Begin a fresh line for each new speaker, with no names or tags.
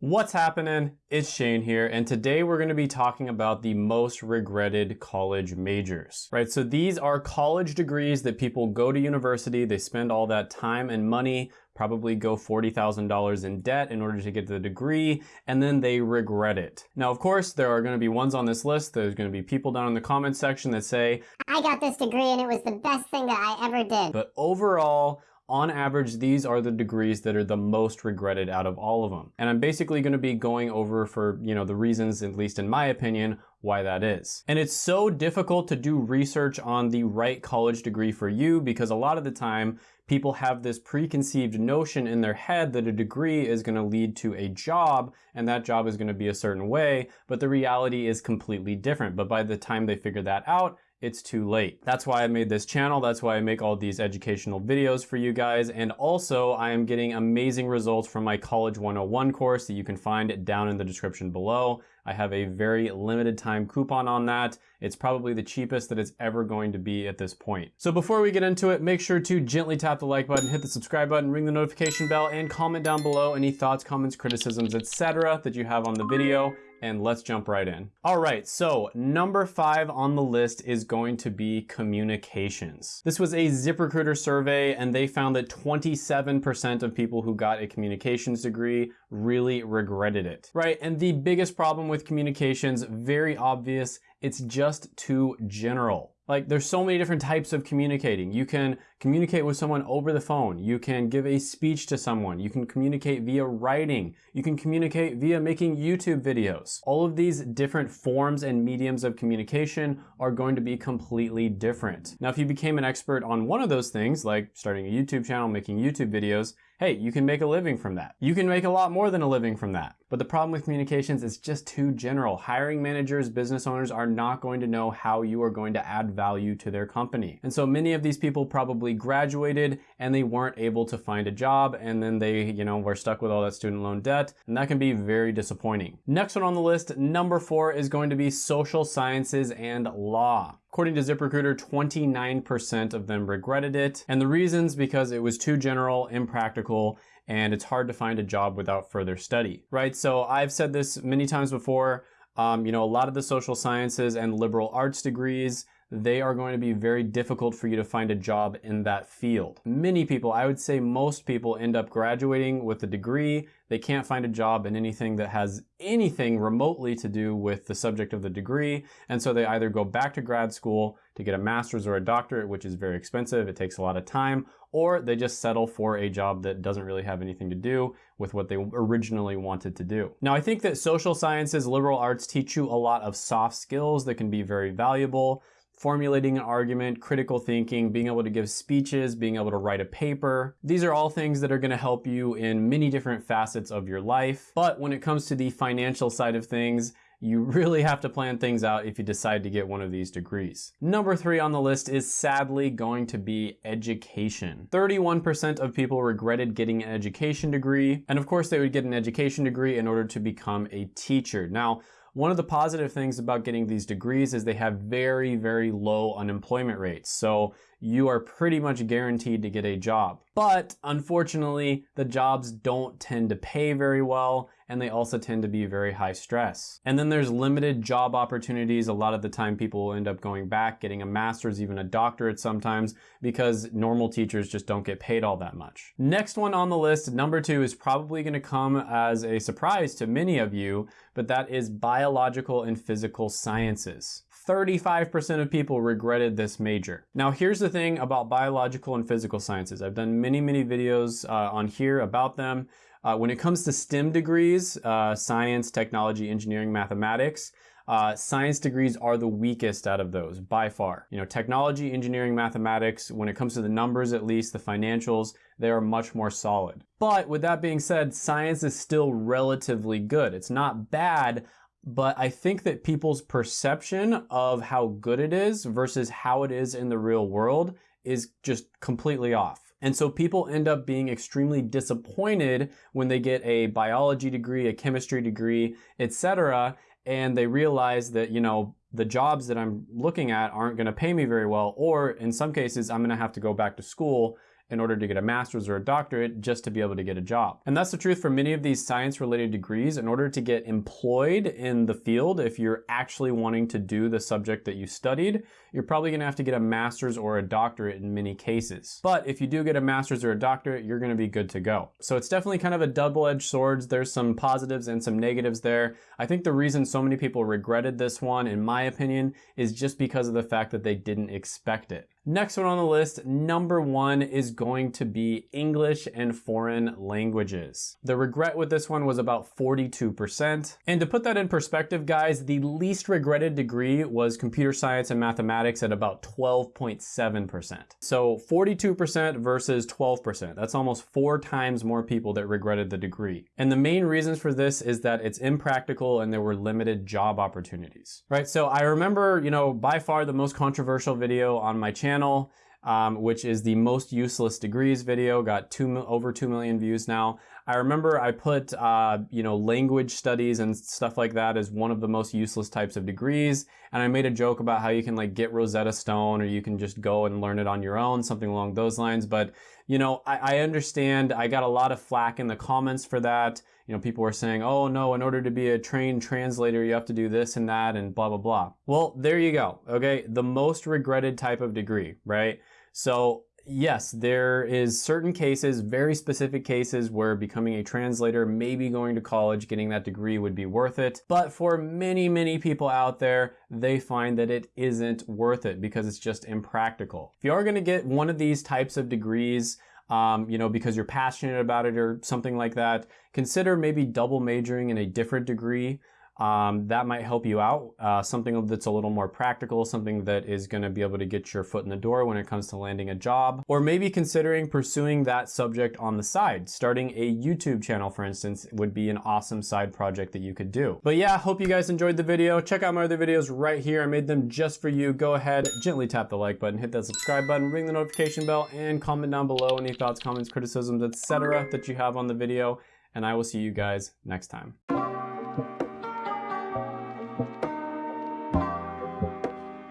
What's happening? It's Shane here, and today we're going to be talking about the most regretted college majors, right? So these are college degrees that people go to university, they spend all that time and money, probably go $40,000 in debt in order to get the degree, and then they regret it. Now, of course, there are going to be ones on this list. There's going to be people down in the comments section that say,
I got this degree and it was the best thing that I ever did.
But overall, on average, these are the degrees that are the most regretted out of all of them. And I'm basically going to be going over for, you know, the reasons, at least in my opinion, why that is. And it's so difficult to do research on the right college degree for you because a lot of the time people have this preconceived notion in their head that a degree is going to lead to a job and that job is going to be a certain way, but the reality is completely different. But by the time they figure that out, it's too late. That's why I made this channel. That's why I make all these educational videos for you guys. And also I am getting amazing results from my College 101 course that you can find down in the description below. I have a very limited time coupon on that. It's probably the cheapest that it's ever going to be at this point. So before we get into it, make sure to gently tap the like button, hit the subscribe button, ring the notification bell, and comment down below any thoughts, comments, criticisms, etc. that you have on the video and let's jump right in. All right, so number five on the list is going to be communications. This was a ZipRecruiter survey and they found that 27% of people who got a communications degree really regretted it, right? And the biggest problem with communications, very obvious, it's just too general. Like there's so many different types of communicating. You can communicate with someone over the phone. You can give a speech to someone. You can communicate via writing. You can communicate via making YouTube videos. All of these different forms and mediums of communication are going to be completely different. Now, if you became an expert on one of those things, like starting a YouTube channel, making YouTube videos, hey, you can make a living from that. You can make a lot more than a living from that. But the problem with communications is just too general. Hiring managers, business owners are not going to know how you are going to add value to their company. And so many of these people probably graduated and they weren't able to find a job and then they, you know, were stuck with all that student loan debt. And that can be very disappointing. Next one on the list, number four is going to be social sciences and law. According to ZipRecruiter, 29% of them regretted it. And the reasons because it was too general, impractical, and it's hard to find a job without further study, right? So I've said this many times before, um, you know, a lot of the social sciences and liberal arts degrees, they are going to be very difficult for you to find a job in that field. Many people, I would say most people end up graduating with a degree. They can't find a job in anything that has anything remotely to do with the subject of the degree. And so they either go back to grad school to get a master's or a doctorate, which is very expensive. It takes a lot of time, or they just settle for a job that doesn't really have anything to do with what they originally wanted to do. Now, I think that social sciences, liberal arts teach you a lot of soft skills that can be very valuable formulating an argument, critical thinking, being able to give speeches, being able to write a paper. These are all things that are gonna help you in many different facets of your life. But when it comes to the financial side of things, you really have to plan things out if you decide to get one of these degrees. Number three on the list is sadly going to be education. 31% of people regretted getting an education degree. And of course they would get an education degree in order to become a teacher. Now, one of the positive things about getting these degrees is they have very, very low unemployment rates. So you are pretty much guaranteed to get a job. But unfortunately, the jobs don't tend to pay very well and they also tend to be very high stress. And then there's limited job opportunities. A lot of the time people will end up going back, getting a master's, even a doctorate sometimes, because normal teachers just don't get paid all that much. Next one on the list, number two, is probably gonna come as a surprise to many of you, but that is biological and physical sciences. 35% of people regretted this major. Now here's the thing about biological and physical sciences. I've done many, many videos uh, on here about them. Uh, when it comes to STEM degrees, uh, science, technology, engineering, mathematics, uh, science degrees are the weakest out of those by far. You know, technology, engineering, mathematics, when it comes to the numbers at least, the financials, they are much more solid. But with that being said, science is still relatively good. It's not bad but I think that people's perception of how good it is versus how it is in the real world is just completely off. And so people end up being extremely disappointed when they get a biology degree, a chemistry degree, etc. And they realize that, you know, the jobs that I'm looking at aren't going to pay me very well, or in some cases, I'm going to have to go back to school in order to get a master's or a doctorate just to be able to get a job. And that's the truth for many of these science related degrees. In order to get employed in the field, if you're actually wanting to do the subject that you studied, you're probably gonna have to get a master's or a doctorate in many cases. But if you do get a master's or a doctorate, you're gonna be good to go. So it's definitely kind of a double-edged sword. There's some positives and some negatives there. I think the reason so many people regretted this one, in my opinion, is just because of the fact that they didn't expect it. Next one on the list, number one is going to be English and foreign languages. The regret with this one was about 42%. And to put that in perspective, guys, the least regretted degree was computer science and mathematics at about 12.7%. So 42% versus 12%. That's almost four times more people that regretted the degree. And the main reasons for this is that it's impractical and there were limited job opportunities, right? So I remember, you know, by far the most controversial video on my channel channel, um, which is the most useless degrees video, got two, over 2 million views now. I remember I put, uh, you know, language studies and stuff like that as one of the most useless types of degrees. And I made a joke about how you can like get Rosetta Stone or you can just go and learn it on your own, something along those lines. But, you know, I, I understand I got a lot of flack in the comments for that. You know, people were saying, oh no, in order to be a trained translator, you have to do this and that and blah, blah, blah. Well, there you go. Okay. The most regretted type of degree, right? So yes, there is certain cases, very specific cases where becoming a translator, maybe going to college, getting that degree would be worth it. But for many, many people out there, they find that it isn't worth it because it's just impractical. If you are going to get one of these types of degrees, um, you know, because you're passionate about it or something like that, consider maybe double majoring in a different degree um, that might help you out. Uh, something that's a little more practical, something that is going to be able to get your foot in the door when it comes to landing a job, or maybe considering pursuing that subject on the side. Starting a YouTube channel, for instance, would be an awesome side project that you could do. But yeah, hope you guys enjoyed the video. Check out my other videos right here. I made them just for you. Go ahead, gently tap the like button, hit that subscribe button, ring the notification bell, and comment down below any thoughts, comments, criticisms, etc. that you have on the video. And I will see you guys next time.